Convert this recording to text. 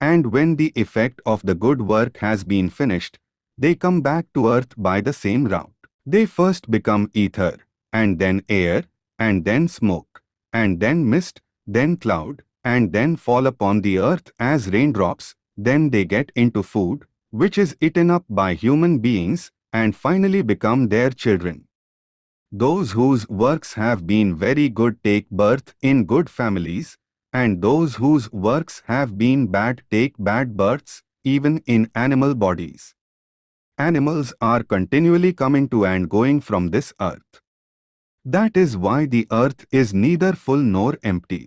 And when the effect of the good work has been finished, they come back to earth by the same route. They first become ether, and then air, and then smoke, and then mist, then cloud, and then fall upon the earth as raindrops, then they get into food, which is eaten up by human beings, and finally become their children. Those whose works have been very good take birth in good families, and those whose works have been bad take bad births, even in animal bodies. Animals are continually coming to and going from this earth. That is why the earth is neither full nor empty.